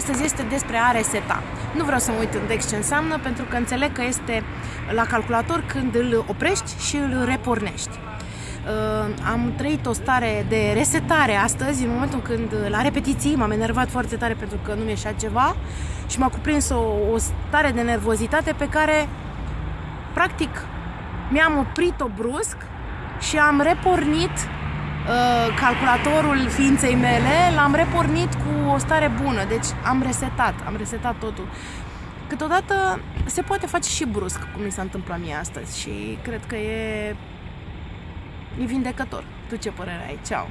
Astăzi este despre a reseta. Nu vreau să mă uit în text ce înseamnă, pentru că înțeleg că este la calculator când îl oprești și îl repornești. Uh, am trăit o stare de resetare astăzi, în momentul când la repetiții m-am enervat foarte tare pentru că nu mi-eșea ceva și m-a cuprins o, o stare de nervozitate pe care, practic, mi-am oprit-o brusc și am repornit uh, calculatorul ființei mele, l-am repornit cu o stare bună, deci am resetat, am resetat totul. Câteodată se poate face și brusc, cum mi s-a întâmplat mie astăzi și cred că e, e vindecător. Tu ce părere ai? Ceau!